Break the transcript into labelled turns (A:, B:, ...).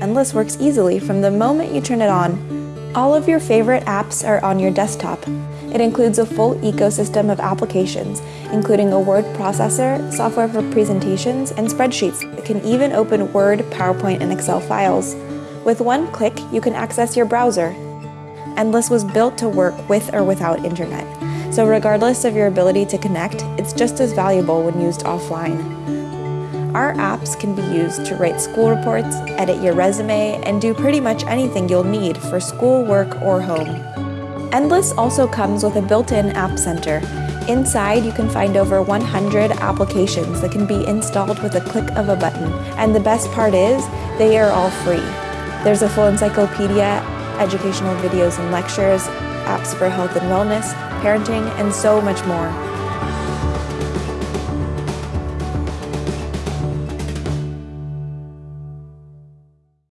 A: Endless works easily from the moment you turn it on. All of your favorite apps are on your desktop. It includes a full ecosystem of applications, including a word processor, software for presentations, and spreadsheets. It can even open Word, PowerPoint, and Excel files. With one click, you can access your browser. Endless was built to work with or without internet, so regardless of your ability to connect, it's just as valuable when used offline. Our apps can be used to write school reports, edit your resume, and do pretty much anything you'll need for school, work, or home. Endless also comes with a built-in App Center. Inside, you can find over 100 applications that can be installed with a click of a button. And the best part is, they are all free. There's a full encyclopedia, educational videos and lectures, apps for health and wellness, parenting, and so much more.